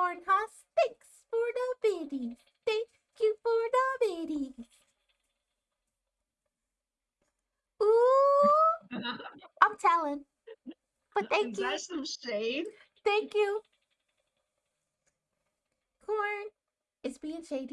Cornhusk, thanks for the biddies. Thank you for the biddies. Ooh, I'm telling. But thank Is you. That's some shade. Thank you. Corn is being shady.